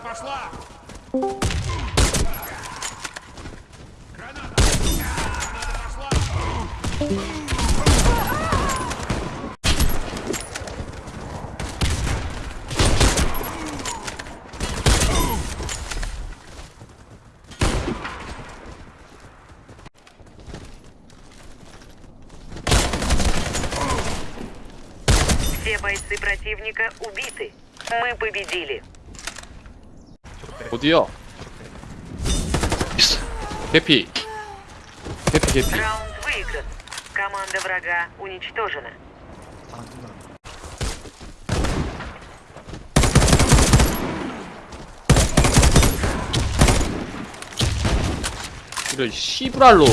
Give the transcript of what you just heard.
пошла! Граната! Граната пошла! Все бойцы противника убиты. Мы победили. 어디야? 있어. 개피. 개피 개피. Раунд выигран. Команда врага уничтожена. 이런 씨브랄로